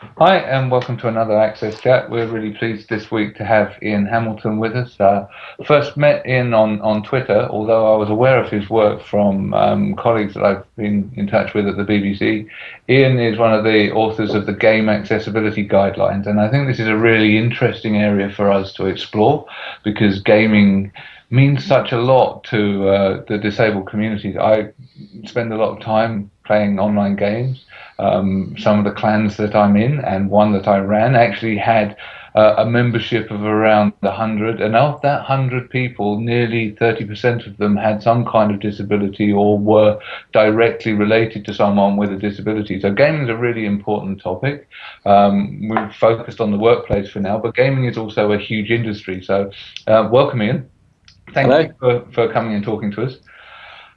Hi, and welcome to another Access Chat. We're really pleased this week to have Ian Hamilton with us. Uh, first met Ian on, on Twitter, although I was aware of his work from um, colleagues that I've been in touch with at the BBC. Ian is one of the authors of the Game Accessibility Guidelines, and I think this is a really interesting area for us to explore because gaming means such a lot to uh, the disabled communities. I spend a lot of time playing online games. Um, some of the clans that I'm Ian and one that I ran actually had uh, a membership of around 100, and of that 100 people, nearly 30% of them had some kind of disability or were directly related to someone with a disability. So gaming is a really important topic. Um, we've focused on the workplace for now, but gaming is also a huge industry. So uh, welcome in. Thank Hello. you for, for coming and talking to us.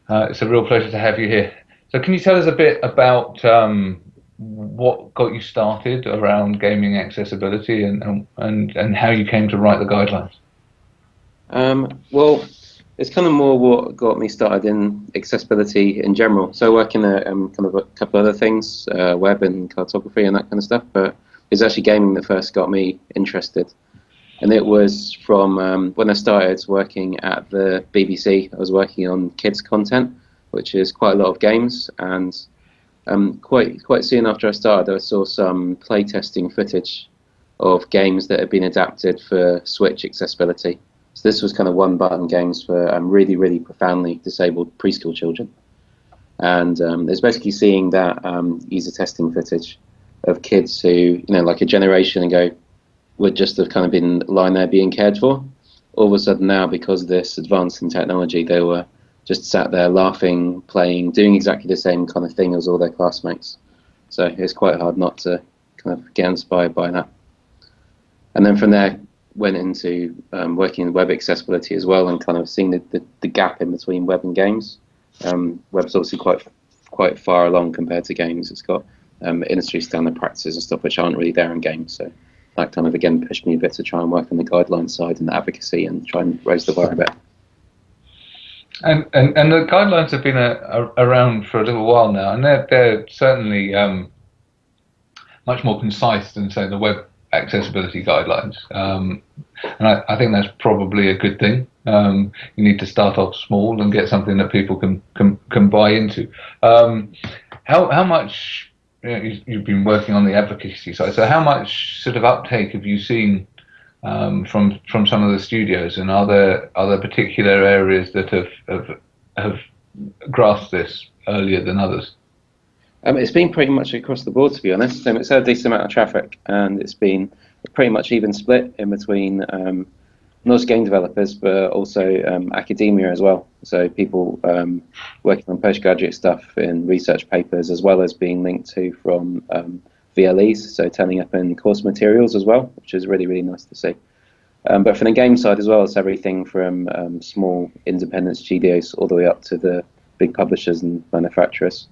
Uh, it's a real pleasure to have you here. So, can you tell us a bit about um, what got you started around gaming accessibility and, and, and how you came to write the guidelines? Um, well, it's kind of more what got me started in accessibility in general. So, I work in a um, kind of a couple other things, uh, web and cartography and that kind of stuff, but it's actually gaming that first got me interested and it was from um, when I started working at the BBC. I was working on kids content, which is quite a lot of games, and um, quite quite soon after I started, I saw some playtesting footage of games that had been adapted for Switch accessibility. So this was kind of one-button games for um, really, really profoundly disabled preschool children. And um, it's basically seeing that um, user testing footage of kids who, you know, like a generation ago, would just have kind of been lying there being cared for. All of a sudden now, because of this advance in technology, they were just sat there laughing, playing, doing exactly the same kind of thing as all their classmates. So it's quite hard not to kind of get inspired by that. And then from there, went into um, working in web accessibility as well, and kind of seeing the, the, the gap in between web and games. Um, web's obviously quite quite far along compared to games. It's got um, industry standard practices and stuff which aren't really there in games. So that kind of again pushed me a bit to try and work on the guideline side and the advocacy and try and raise the bar a bit. And, and, and the guidelines have been a, a, around for a little while now, and they're, they're certainly um, much more concise than, say, the web accessibility guidelines. Um, and I, I, think that's probably a good thing. Um, you need to start off small and get something that people can can, can buy into. Um, how how much you you've been working on the advocacy side. So, how much sort of uptake have you seen um, from from some of the studios, and are there are there particular areas that have have, have grasped this earlier than others? Um, it's been pretty much across the board, to be honest. Um, it's had a decent amount of traffic, and it's been pretty much even split in between um, not just game developers, but also um, academia as well. So people um, working on postgraduate stuff in research papers, as well as being linked to from um, VLEs, so turning up in course materials as well, which is really really nice to see. Um, but from the game side as well, it's everything from um, small independent studios all the way up to the big publishers and manufacturers.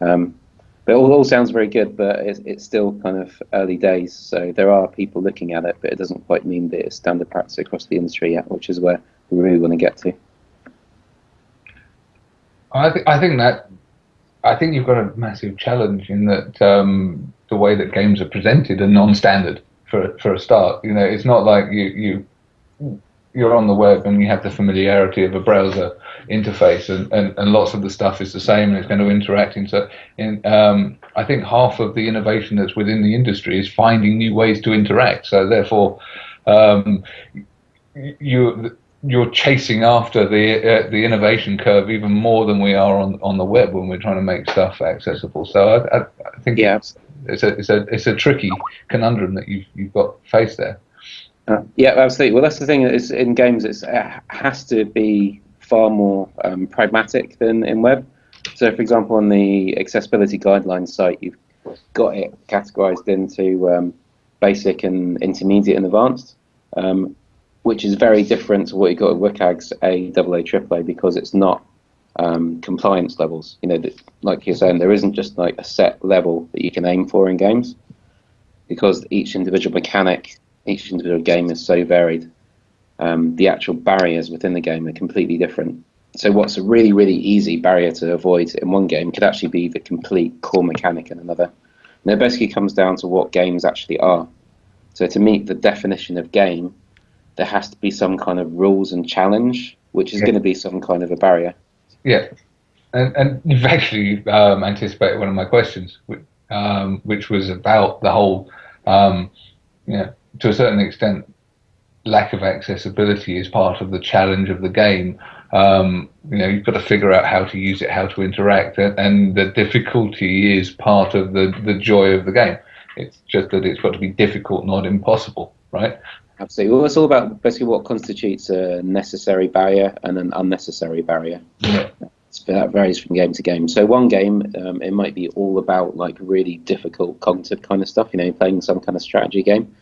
Um, but it all, all sounds very good, but it's, it's still kind of early days. So there are people looking at it, but it doesn't quite mean that it's standard practice across the industry yet, which is where we really want to get to. I think I think that I think you've got a massive challenge in that um, the way that games are presented are non-standard for for a start. You know, it's not like you you you're on the web and you have the familiarity of a browser interface and, and, and lots of the stuff is the same and it's going to interact into in um, I think half of the innovation that's within the industry is finding new ways to interact so therefore um, you you're chasing after the uh, the innovation curve even more than we are on on the web when we're trying to make stuff accessible so I, I, I think yeah. it's, it's a it's a it's a tricky conundrum that you've you've got faced there uh, yeah, absolutely. Well, that's the thing. Is in games, it has to be far more um, pragmatic than in web. So, for example, on the accessibility guidelines site, you've got it categorized into um, basic and intermediate and advanced, um, which is very different to what you got with WCAG's A, AA, AAA because it's not um, compliance levels. You know, like you're saying, there isn't just like a set level that you can aim for in games because each individual mechanic each individual game is so varied. Um, the actual barriers within the game are completely different. So what's a really, really easy barrier to avoid in one game could actually be the complete core mechanic in another. And it basically comes down to what games actually are. So to meet the definition of game, there has to be some kind of rules and challenge, which is yeah. going to be some kind of a barrier. Yeah, and, and you've actually um, anticipated one of my questions, which, um, which was about the whole, um, you know, to a certain extent, lack of accessibility is part of the challenge of the game. Um, you know, you've got to figure out how to use it, how to interact, and the difficulty is part of the, the joy of the game. It's just that it's got to be difficult, not impossible, right? Absolutely. Well, it's all about basically what constitutes a necessary barrier and an unnecessary barrier. Yeah. That varies from game to game. So one game, um, it might be all about like really difficult cognitive kind of stuff. You know, playing some kind of strategy game.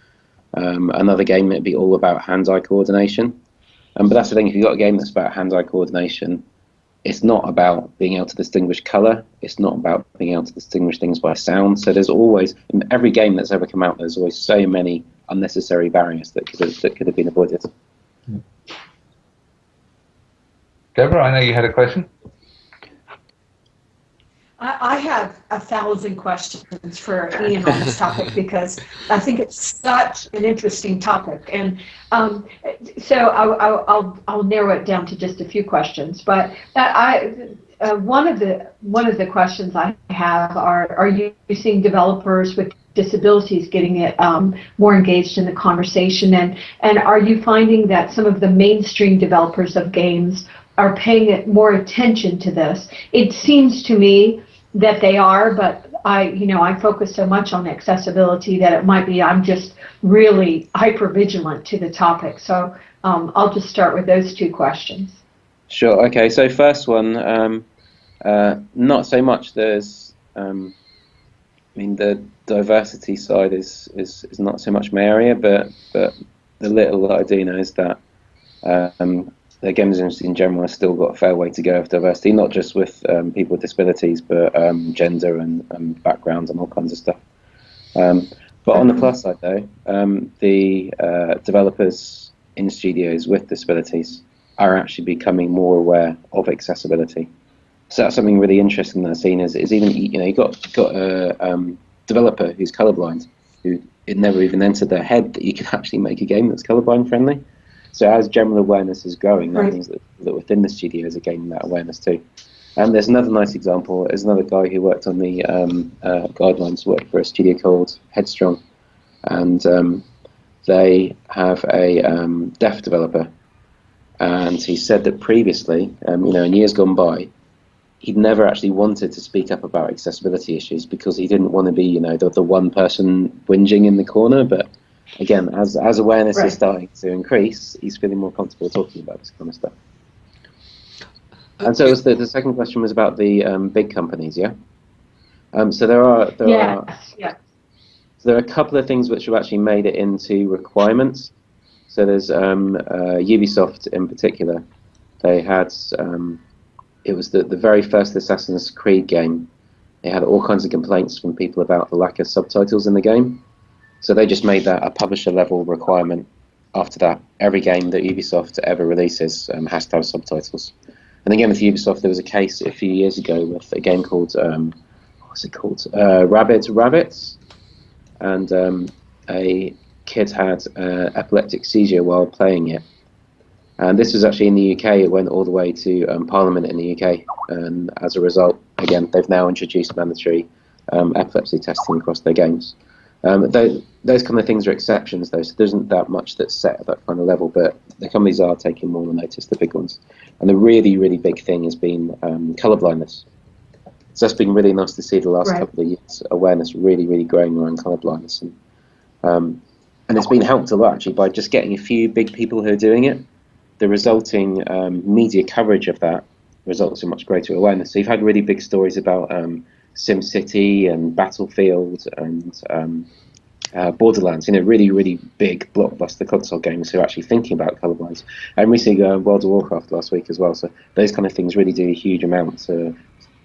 Um, another game, it'd be all about hand-eye coordination. Um, but that's the thing, if you've got a game that's about hand-eye coordination, it's not about being able to distinguish color. It's not about being able to distinguish things by sound. So there's always, in every game that's ever come out, there's always so many unnecessary barriers that could have, that could have been avoided. Deborah, I know you had a question. I, have a thousand questions for Ian on this topic because I think it's such an interesting topic. And um, so I, will I'll narrow it down to just a few questions. But I, uh, one of the one of the questions I have are: Are you seeing developers with disabilities getting it um, more engaged in the conversation? And and are you finding that some of the mainstream developers of games are paying more attention to this. It seems to me that they are, but I, you know, I focus so much on accessibility that it might be I'm just really hyper vigilant to the topic. So um, I'll just start with those two questions. Sure. Okay. So first one, um, uh, not so much. There's, um, I mean, the diversity side is, is is not so much my area, but but the little that I do know is that um, the games industry in general has still got a fair way to go of diversity, not just with um, people with disabilities, but um, gender and um, backgrounds and all kinds of stuff. Um, but on the plus side, though, um, the uh, developers in studios with disabilities are actually becoming more aware of accessibility. So that's something really interesting that I've seen is, is even you know you got got a um, developer who's colorblind who it never even entered their head that you could actually make a game that's colorblind friendly. So as general awareness is growing, that right. means that, that within the studios are gaining that awareness too. And there's another nice example. There's another guy who worked on the um, uh, guidelines, worked for a studio called Headstrong, and um, they have a um, deaf developer. And he said that previously, um, you know, in years gone by, he'd never actually wanted to speak up about accessibility issues because he didn't want to be, you know, the, the one person whinging in the corner, but again, as as awareness right. is starting to increase, he's feeling more comfortable talking about this kind of stuff. And so, the, the second question was about the um, big companies, yeah. Um, so there are there yes, are yeah. So there are a couple of things which have actually made it into requirements. So there's um, uh, Ubisoft in particular. They had um, it was the the very first Assassin's Creed game. They had all kinds of complaints from people about the lack of subtitles in the game. So they just made that a publisher level requirement. After that, every game that Ubisoft ever releases um, has to have subtitles. And again, with Ubisoft, there was a case a few years ago with a game called um, what's it called? Uh, Rabbids Rabbids, and um, a kid had an epileptic seizure while playing it. And this was actually in the UK. It went all the way to um, Parliament in the UK, and as a result, again, they've now introduced mandatory um, epilepsy testing across their games. Um, those, those kind of things are exceptions, though, so there isn't that much that's set at that kind of level, but the companies are taking more notice, the big ones. And the really, really big thing has been um, colour blindness. So that's been really nice to see the last right. couple of years, awareness really, really growing around colour blindness. And, um, and it's been helped a lot, actually, by just getting a few big people who are doing it. The resulting um, media coverage of that results in much greater awareness. So you've had really big stories about um, SimCity and Battlefield and um, uh, Borderlands, you know, really, really big blockbuster console games who are actually thinking about colorblindness. And recently, uh, World of Warcraft last week as well. So those kind of things really do a huge amount to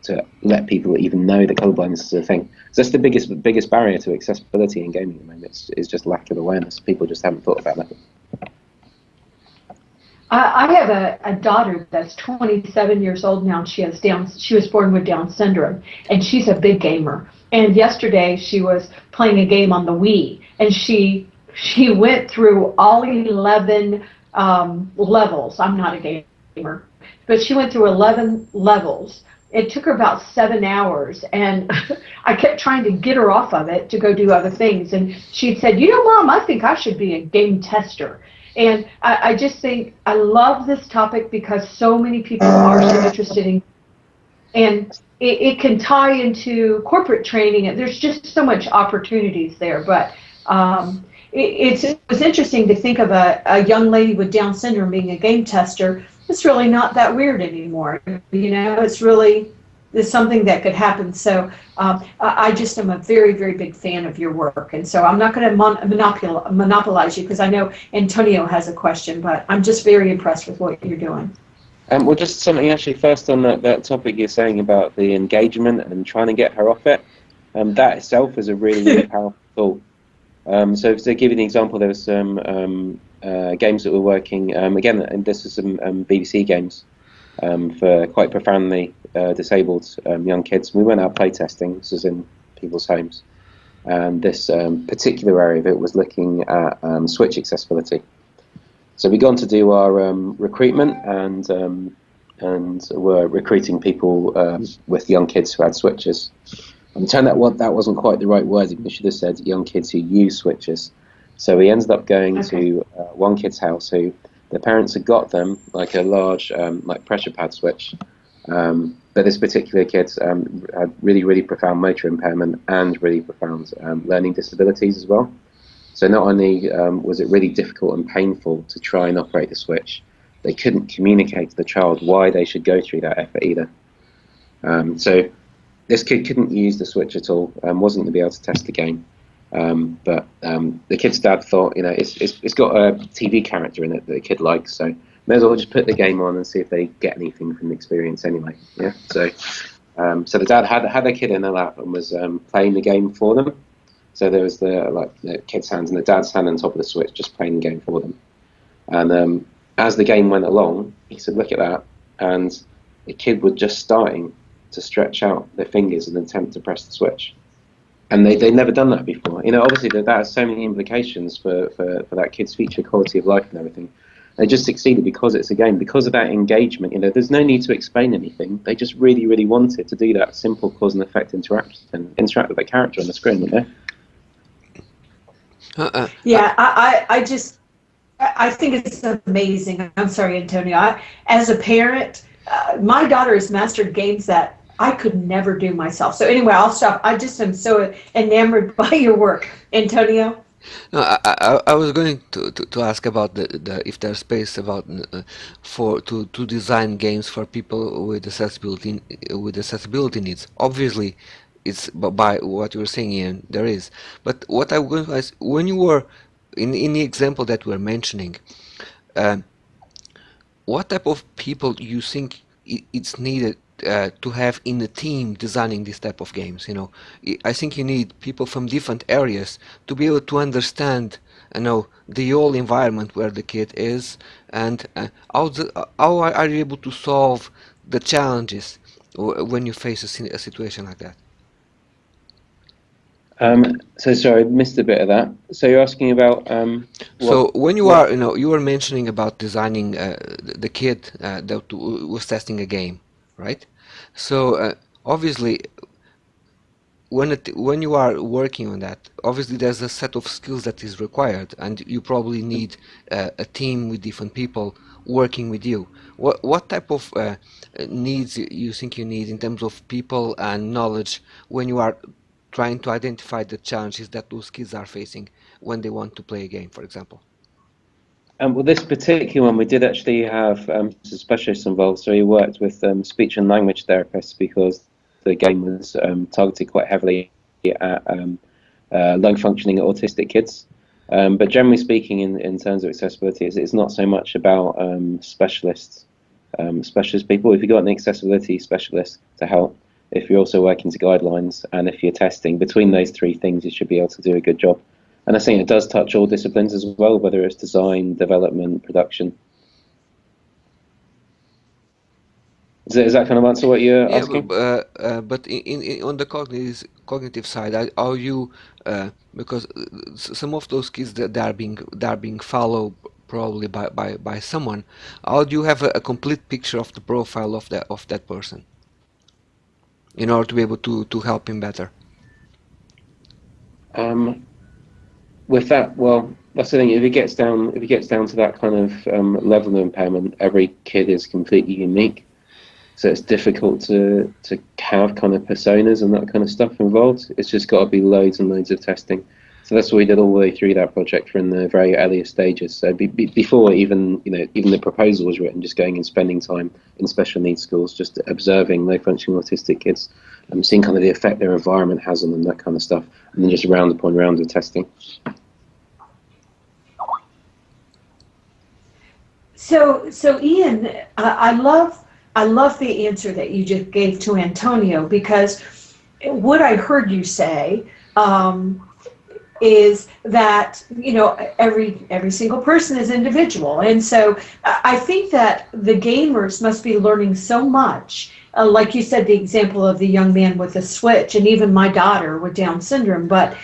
to let people even know that colorblindness is a thing. So that's the biggest biggest barrier to accessibility in gaming at the moment. It's, is just lack of awareness. People just haven't thought about that. I, have a, a daughter that's 27 years old now. She has Down. She was born with Down syndrome, and she's a big gamer. And yesterday she was playing a game on the Wii, and she she went through all 11 um, levels. I'm not a gamer, but she went through 11 levels. It took her about seven hours, and I kept trying to get her off of it to go do other things. And she said, "You know, Mom, I think I should be a game tester." And I, I just think I love this topic because so many people are so interested in, and it, it can tie into corporate training, and there's just so much opportunities there. But um, it's it was interesting to think of a, a young lady with Down syndrome being a game tester. It's really not that weird anymore. You know, it's really it's something that could happen. So um, I just am a very, very big fan of your work. And so I'm not going to mon- monopol- monopolize you because I know Antonio has a question, but I'm just very impressed with what you're doing. Um, well, just something actually first on that, that topic you're saying about the engagement and trying to get her off it. Um, that itself is a really, really powerful tool. Um, so to give you an example, there was some um, uh, games that were working um, again, and this is some um, BBC games um, for quite profoundly uh, disabled um, young kids. We went out playtesting. This is in people's homes, and this particular area of it was looking at switch accessibility. So we gone to do our recruitment and and were recruiting people with young kids who had switches. And turned out what that wasn't quite the right wording. We should have said young kids who use switches. So we ended up going okay. to uh, one kid's house who their parents had got them like a large um, like pressure pad switch. Um, but this particular kid um, had really, really profound motor impairment and really profound um, learning disabilities as well. So not only um, was it really difficult and painful to try and operate the switch, they couldn't communicate to the child why they should go through that effort either. Um, so this kid couldn't use the Switch at all, um, wasn't going to be able to test the game. Um, but um, the kid's dad thought, you know, it's, it's, it's got a TV character in it that the kid likes, so may as well just put the game on and see if they get anything from the experience anyway. Yeah. So, um, so the dad had had the kid in their lap and was um, playing the game for them. So there was the like the kid's hands and the dad's hand on top of the switch, just playing the game for them. And um, as the game went along, he said, "Look at that!" And the kid was just starting to stretch out their fingers and attempt to press the switch. And they, they'd never done that before. You know, obviously that, that has so many implications for, for, for that kid's future quality of life and everything. They just succeeded because it's a game, because of that engagement. You know, there's no need to explain anything. They just really, really wanted to do that simple cause and effect interaction interact with the character on the screen, you know? Uh-uh. Yeah, uh, I, I, I just, I think it's amazing. I'm sorry, Antonio. I, as a parent, uh, my daughter has mastered games that I could never do myself. So anyway, I'll stop. I just am so enamored by your work, Antonio. No, I, I, I was going to, to, to, ask about the, the if there's space about uh, for to, to design games for people with accessibility with accessibility needs. Obviously, it's by what you're saying, Ian, there is. But what I was when you were in in the example that we're mentioning, uh, what type of people you think it's needed uh, to have in the team designing this type of games you know I think you need people from different areas to be able to understand you know the whole environment where the kid is and uh, how, the, how are you able to solve the challenges when you face a, a situation like that um, so sorry, I missed a bit of that. So you're asking about. Um, so when you are, you know, you were mentioning about designing uh, the kid uh, that was testing a game, right? So uh, obviously, when it, when you are working on that, obviously there's a set of skills that is required, and you probably need uh, a team with different people working with you. What what type of uh, needs you think you need in terms of people and knowledge when you are trying to identify the challenges that those kids are facing when they want to play a game, for example? Um, well, this particular one, we did actually have um, specialists involved. So he worked with um, speech and language therapists because the game was um, targeted quite heavily at um, uh, low functioning autistic kids. Um, but generally speaking, in, in terms of accessibility, it's, it's not so much about specialists, specialist people. If you've got an accessibility specialist to help, if you're also working to guidelines, and if you're testing, between those three things, you should be able to do a good job. And I think it does touch all disciplines as well, whether it's design, development, production. Is that, is that kind of answer what you're Yeah, asking? but, uh, uh, but in, in, on the cognitive cognitive side, are, you uh, because uh, some of those kids that they are being they are being followed probably by, by, by someone. How do you have a, a complete picture of the profile of that of that person in order to be able to, to help him better? Um, with that, well, that's the thing. If it gets down, if it gets down to that kind of um, level of impairment, every kid is completely unique. So it's difficult to to have kind of personas and that kind of stuff involved. It's just got to be loads and loads of testing. So that's what we did all the way through that project from the very earliest stages. So be, be, before even you know even the proposal was written, just going and spending time in special needs schools, just observing low functioning autistic kids, and seeing kind of the effect their environment has on them, that kind of stuff, and then just round upon round of testing. So, so Ian, I, I love, I love the answer that you just gave to Antonio because what I heard you say um, is that you know every every single person is individual, and so I think that the gamers must be learning so much. Uh, like you said, the example of the young man with the switch, and even my daughter with Down syndrome, but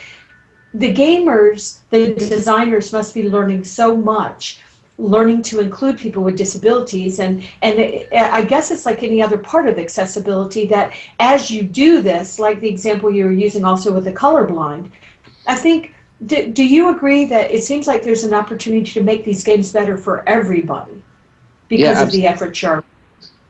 the gamers, the designers must be learning so much learning to include people with disabilities and and it, i guess it's like any other part of accessibility that as you do this like the example you were using also with the colorblind i think do, do you agree that it seems like there's an opportunity to make these games better for everybody because Yeah, of the effort sharp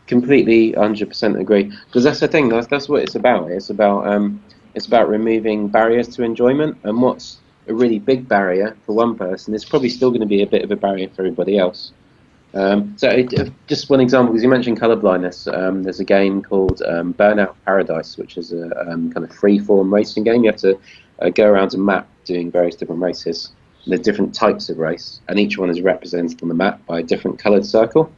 completely 100% agree. Because that's the thing that's, that's what it's about. It's about um, it's about removing barriers to enjoyment and what's a really big barrier for one person it's probably still going to be a bit of a barrier for everybody else. Um, so it, uh, just one example because you mentioned color blindness um, there's a game called um, burnout paradise which is a um, kind of free form racing game. You have to uh, go around a map doing various different races. There's different types of race and each one is represented on the map by a different colored circle.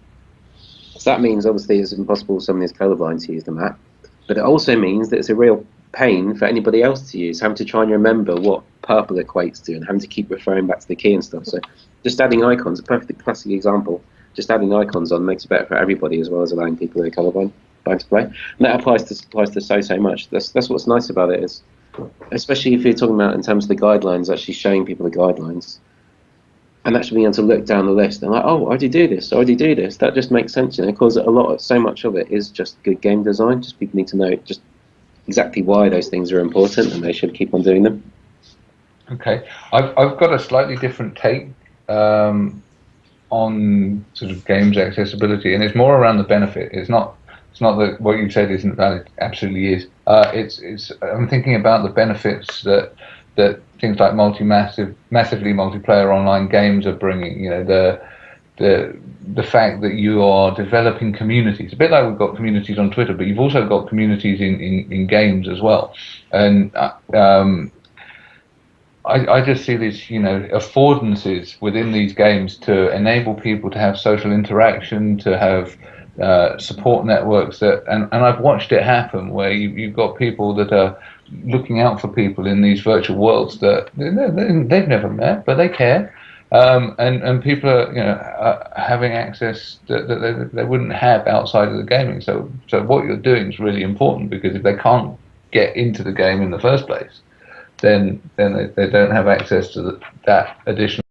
So that means obviously it's impossible for someone who's colorblind to use the map, but it also means that it's a real pain for anybody else to use, having to try and remember what purple equates to and having to keep referring back to the key and stuff. So just adding icons, a perfect classic example, just adding icons on makes it better for everybody as well as allowing people who are colorblind blind to play. And that applies to applies to so so much. That's that's what's nice about it is especially if you're talking about in terms of the guidelines, actually showing people the guidelines and actually being able to look down the list and like, oh, I already do this, I already do this. That just makes sense, you know, because a lot, of, so much of it is just good game design. Just people need to know just exactly why those things are important, and they should keep on doing them. Okay, I've I've got a slightly different take um, on sort of games accessibility, and it's more around the benefit. It's not it's not that what you said isn't valid. It absolutely is. Uh, it's it's. I'm thinking about the benefits that that things like multi massive massively multiplayer online games are bringing. You know the the the fact that you are developing communities, a bit like we've got communities on Twitter, but you've also got communities in, in, in games as well. And uh, um, I, I just see these, you know, affordances within these games to enable people to have social interaction, to have uh, support networks that, and, and I've watched it happen where you, you've got people that are looking out for people in these virtual worlds that they, they, they've never met, but they care. Um, and and people are you know uh, having access that, that they, they wouldn't have outside of the gaming. So so what you're doing is really important because if they can't get into the game in the first place, then then they, they don't have access to the, that additional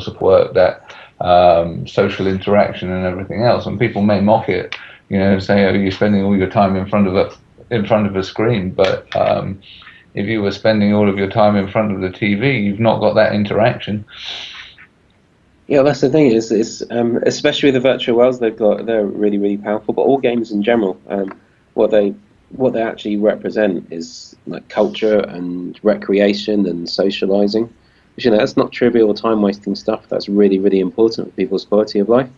support, that um, social interaction, and everything else. And people may mock it, you know, say, "Oh, you're spending all your time in front of a in front of a screen," but um, if you were spending all of your time in front of the TV, you've not got that interaction. Yeah, that's the thing. Is is um, especially the virtual worlds they've got. They're really really powerful. But all games in general, um, what they what they actually represent is like culture and recreation and socializing. Which, you know, that's not trivial time wasting stuff. That's really really important for people's quality of life.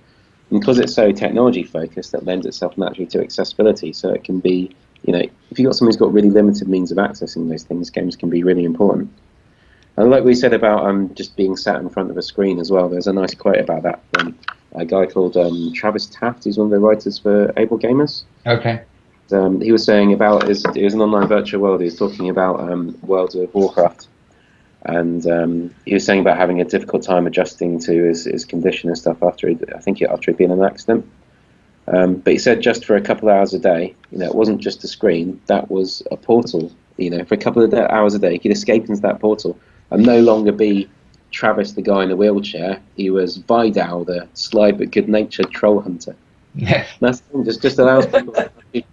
And because it's so technology focused, that lends itself naturally to accessibility. So it can be, you know, if you've got someone who's got really limited means of accessing those things, games can be really important. And like we said about um, just being sat in front of a screen as well, there's a nice quote about that from a guy called um, Travis Taft, who's one of the writers for Able Gamers. Okay. Um, he was saying about his, it was an online virtual world. He was talking about um, World of Warcraft, and um, he was saying about having a difficult time adjusting to his, his condition and stuff after he, I think after he'd been in an accident. Um, but he said just for a couple of hours a day, you know, it wasn't just a screen. That was a portal. You know, for a couple of hours a day, he could escape into that portal and no longer be Travis, the guy in the wheelchair. He was Vidal, the sly but good-natured troll hunter. Yes. That's just just allows people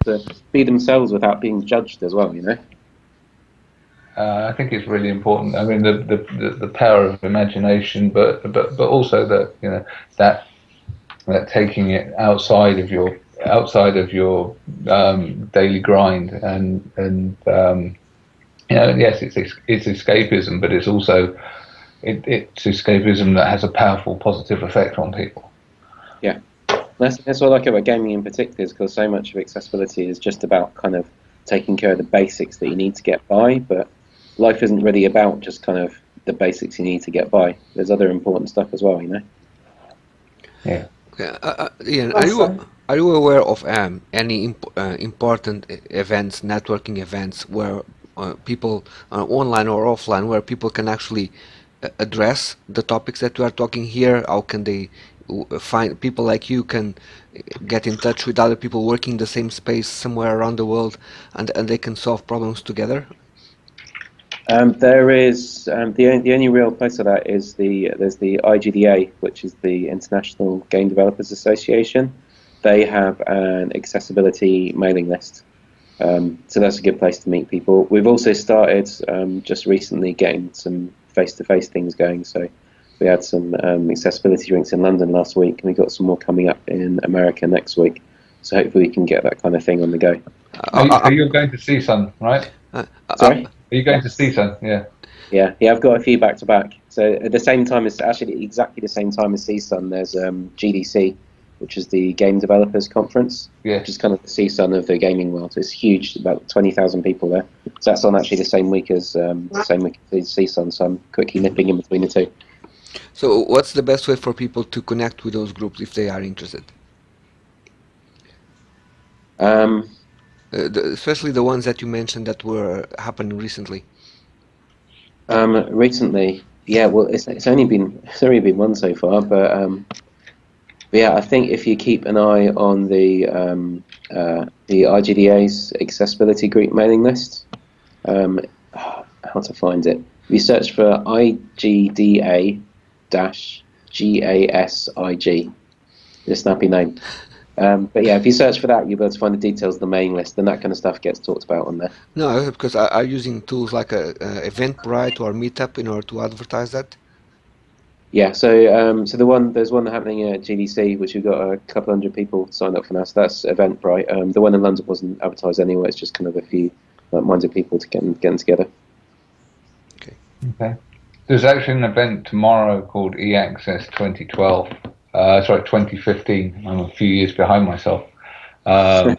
to be themselves without being judged as well. You know. Uh, I think it's really important. I mean, the, the, the, the, power of imagination, but but but also that you know that that taking it outside of your outside of your um, daily grind and and um, you know yes it's it's escapism, but it's also it, it's escapism that has a powerful positive effect on people. Yeah, that's that's what I like about gaming in particular is because so much of accessibility is just about kind of taking care of the basics that you need to get by, but life isn't really about just kind of the basics you need to get by. There's other important stuff as well, you know. Yeah. Yeah, uh, uh, Ian, are you are you aware of um, any imp uh, important events, networking events, where uh, people uh, online or offline, where people can actually uh, address the topics that we are talking here? How can they find people like you can get in touch with other people working the same space somewhere around the world, and and they can solve problems together? Um, there is um, the the only real place for that is the there's the IGDA, which is the International Game Developers Association. They have an accessibility mailing list, um, so that's a good place to meet people. We've also started um, just recently getting some face-to-face things going. So we had some um, accessibility drinks in London last week, and we got some more coming up in America next week. So hopefully we can get that kind of thing on the go. Are you, are you going to CSUN, right? Uh, Sorry. Are you going to CSUN? Yeah. Yeah, yeah, I've got a few back to back. So at the same time as actually exactly the same time as CSUN, there's um, GDC, which is the Game Developers Conference, yeah. which is kind of the CSUN of the gaming world. It's huge, about twenty thousand people there. So that's on actually the same week as um, the same week as CSUN. So I'm quickly nipping in between the two. So what's the best way for people to connect with those groups if they are interested? Um, uh, the, especially the ones that you mentioned that were happening recently. Um, recently, yeah. Well, it's, it's only been it's only been one so far, but, um, but yeah, I think if you keep an eye on the um, uh, the IGDA's accessibility group mailing list, um, how to find it? You search for IGDA dash GASIG, the snappy name. Um, but yeah, if you search for that, you'll be able to find the details of the mailing list, and that kind of stuff gets talked about on there. No, because I, I'm using tools like a, a Eventbrite or Meetup in order to advertise that. Yeah, so um, so the one there's one happening at GDC, which we've got a couple hundred people signed up for now. So that's Eventbrite. Um, the one in London wasn't advertised anyway. It's just kind of a few like minded people to get getting together. Okay. Okay. There's actually an event tomorrow called eAccess 2012 uh, sorry, 2015. I'm a few years behind myself. Um,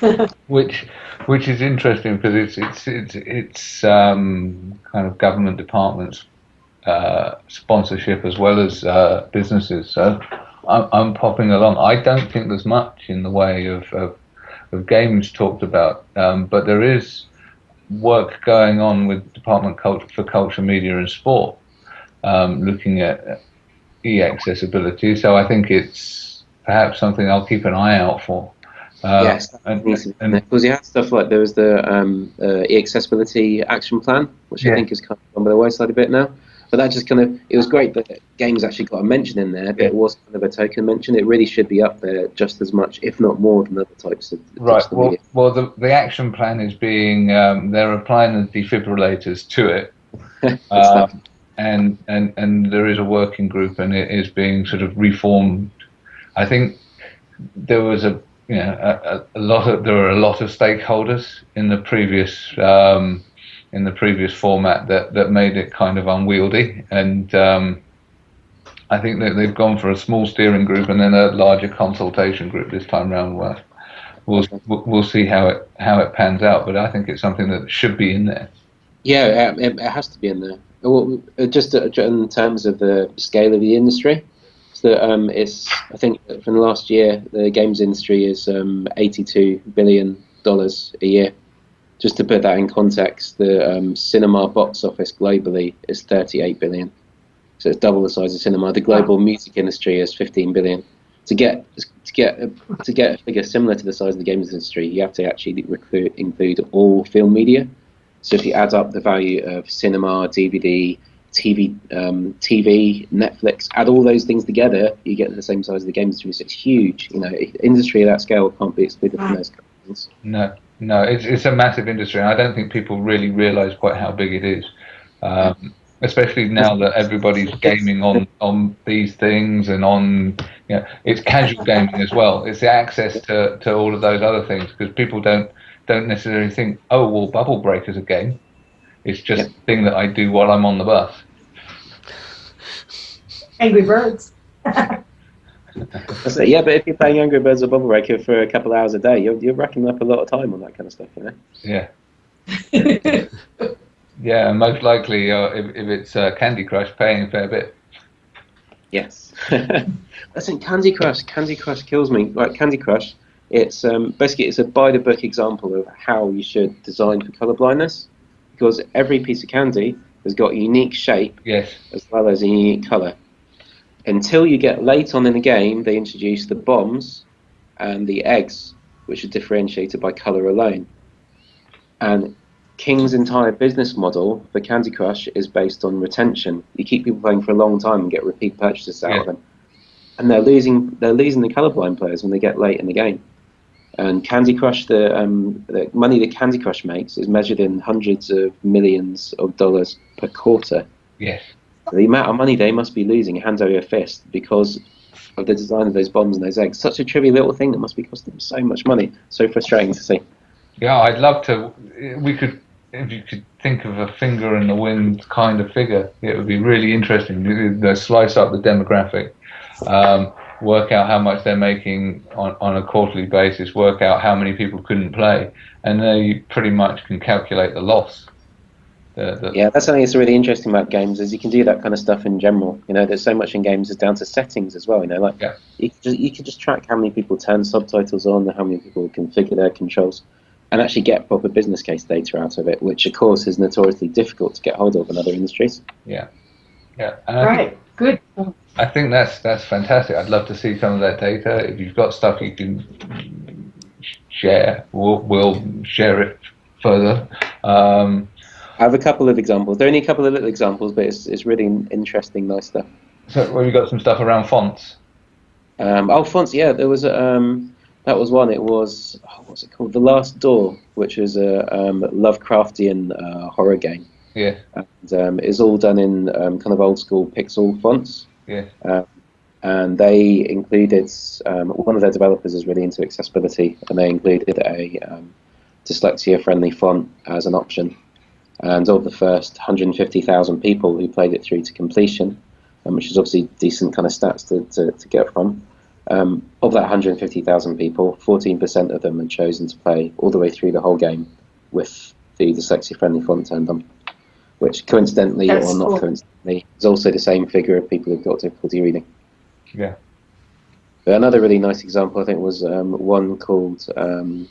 which which is interesting because it's it's it's it's um, kind of government departments uh, sponsorship as well as uh, businesses. So I'm, I'm, popping along. I don't think there's much in the way of of, of games talked about, um, but there is work going on with Department for Culture, Media and Sport, um, looking at e-accessibility. So I think it's perhaps something I'll keep an eye out for. Uh, yes, and, and, because you had stuff like there was the um, uh, e-accessibility action plan, which yeah. I think is kind of on the wayside a bit now. But that just kind of it was great that games actually got a mention in there, but yeah. it was kind of a token mention. It really should be up there just as much, if not more, than other types of. Right. Well, well, the the action plan is being um, they're applying the defibrillators to it. um, and and and there is a working group, and it is being sort of reformed. I think there was a you know a, a lot of there were a lot of stakeholders in the previous um, in the previous format that that made it kind of unwieldy, and um, I think that they've gone for a small steering group and then a larger consultation group this time around. Where we'll we'll see how it how it pans out, but I think it's something that should be in there. Yeah, it, has to be in there. Well, uh, just uh, in terms of the scale of the industry, so um, it's I think from the last year the games industry is um, 82 billion dollars a year. Just to put that in context, the um, cinema box office globally is 38 billion, so it's double the size of cinema. The global music industry is 15 billion. to get to get to get a figure similar to the size of the games industry, you have to actually recruit, include all film media. So if you add up the value of cinema, DVD, TV, um, TV, Netflix, add all those things together, you get the same size of the games industry. So it's huge. You know, industry of that scale can't be excluded from those companies. No, no, it's it's a massive industry, and I don't think people really realise quite how big it is. Um, especially now that everybody's gaming on on these things and on you know, it's casual gaming as well. It's the access to, to all of those other things because people don't don't necessarily think, oh well, Bubble Breaker's a game. It's just yep. a thing that I do while I'm on the bus. Angry Birds. yeah, but if you're playing Angry Birds or Bubble Breaker for a couple of hours a day, you're you're racking up a lot of time on that kind of stuff, you know. Yeah. yeah, most likely, uh, if, if it's uh, Candy Crush, paying a fair bit. Yes. Listen, Candy Crush, Candy Crush kills me. Like Candy Crush, it's um, basically it's a by the book example of how you should design for color blindness, because every piece of candy has got a unique shape yes. as well as a unique color. Until you get late on in the game, they introduce the bombs and the eggs, which are differentiated by color alone. And King's entire business model for Candy Crush is based on retention. You keep people playing for a long time and get repeat purchases out yeah. of them, and they're losing they're losing the colorblind players when they get late in the game. And Candy Crush, the, um, the money that Candy Crush makes is measured in hundreds of millions of dollars per quarter. Yes. The amount of money they must be losing hands over fist because of the design of those bombs and those eggs. Such a trivial little thing that must be costing them so much money. So frustrating to see. Yeah, I'd love to. We could if you could think of a finger in the wind kind of figure, it would be really interesting. to slice up the demographic, um, work out how much they're making on, on a quarterly basis, work out how many people couldn't play, and then you pretty much can calculate the loss. The, the yeah, that's something that's really interesting about games is you can do that kind of stuff in general. You know, there's so much in games is down to settings as well. You know, like yeah. you can just you can just track how many people turn subtitles on, how many people configure their controls and actually get proper business case data out of it, which of course is notoriously difficult to get hold of in other industries. Yeah, yeah. right. Think, Good. I think that's that's fantastic. I'd love to see some of that data. If you've got stuff you can share, we'll, we'll share it further. Um, I have a couple of examples. There are only a couple of little examples, but it's it's really interesting, nice stuff. So, well, you got some stuff around fonts. Um, oh, fonts. Yeah, there was. Um, that was one. It was oh, what's it called? The Last Door, which is a um, Lovecraftian uh, horror game. Yeah. And um, it's all done in um, kind of old school pixel fonts. Yeah. Um, and they included um, one of their developers is really into accessibility, and they included a um, dyslexia-friendly font as an option. And of the first 150,000 people who played it through to completion, which is obviously decent kind of stats to, to, to get from, um, of that 150,000 people, 14% of them had chosen to play all the way through the whole game with the dyslexia friendly font turned on, which coincidentally That's or not cool. coincidentally is also the same figure of people who've got difficulty reading. Yeah. But another really nice example, I think, was um, one called um,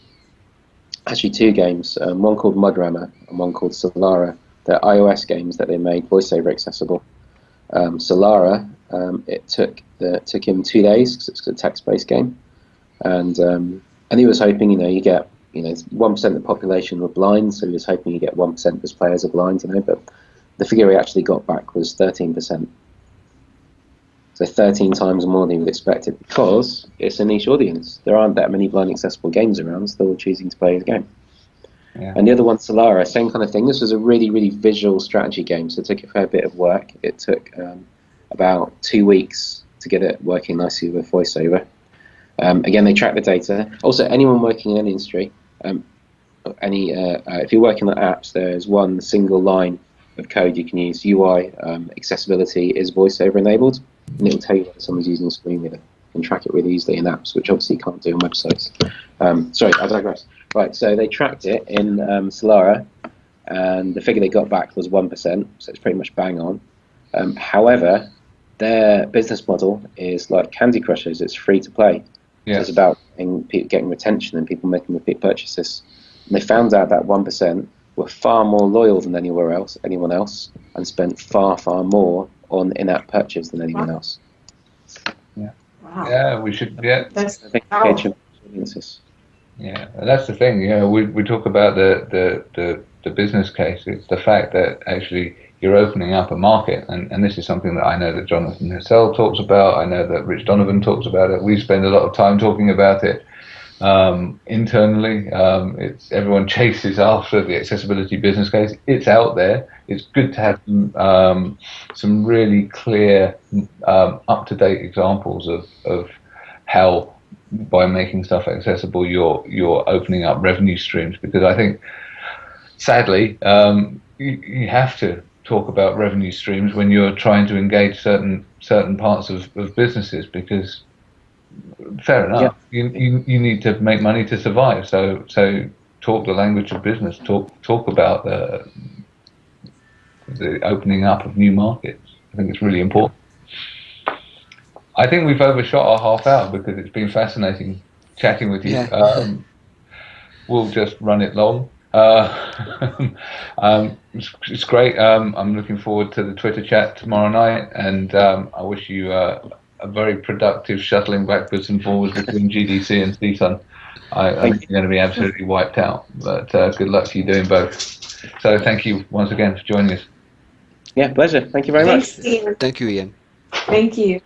actually two games, um, one called Mudrammer and one called Solara. They're iOS games that they made voiceover accessible. Um, Solara, um, it took the, took him two days because it's a text-based game, and um, and he was hoping, you know, you get you know one percent of the population were blind, so he was hoping you get one percent of his players are blind, you know, but the figure he actually got back was thirteen percent. So 13 times more than he would expect it because it's a niche audience. There aren't that many blind accessible games around, so they're choosing to play the game. Yeah. And the other one, Solara, same kind of thing. This was a really, really visual strategy game, so it took a fair bit of work. It took um, about two weeks to get it working nicely with VoiceOver. Um, again, they track the data. Also, anyone working in any industry, um, any uh, uh, if you're working on apps, there's one single line of code you can use. UI um, accessibility is VoiceOver enabled, and it will tell you whether someone's using a screen reader and track it really easily in apps, which obviously you can't do on websites. Um, sorry, I digress. Right, so they tracked it in um, Solara, and the figure they got back was 1%, so it's pretty much bang on. Um, however, their business model is like Candy Crushers, it's free to play. Yes. It's about getting, getting retention and people making repeat purchases. And they found out that 1% were far more loyal than anywhere else, anyone else, and spent far, far more on in-app purchase than anyone else. Yeah. Wow. Yeah, we should. Yeah, That's I think Oh. audiences. Yeah, and that's the thing. You know, we we talk about the, the, the, the business case. It's the fact that actually you're opening up a market, and, and this is something that I know that Jonathan Hassell talks about. I know that Rich Donovan talks about it. We spend a lot of time talking about it um, internally. Um, it's everyone chases after the accessibility business case. It's out there. It's good to have um, some really clear, um, up to date examples of, of how by making stuff accessible, you're you're opening up revenue streams. Because I think, sadly, um, you, you have to talk about revenue streams when you're trying to engage certain certain parts of, of businesses. Because fair enough, you, you you need to make money to survive. So so talk the language of business. Talk talk about the the opening up of new markets. I think it's really important. I think we've overshot our half hour because it's been fascinating chatting with you. Yeah. Um, we'll just run it long. Uh, um, it's, it's great. Um, I'm looking forward to the Twitter chat tomorrow night, and um, I wish you uh, a very productive shuttling backwards and forwards between GDC and CSUN. I, I think you're going to be absolutely wiped out, but uh, good luck to you doing both. So thank you once again for joining us. Yeah, pleasure. Thank you very much. Thanks, Ian. Thank you, Ian. Thank you.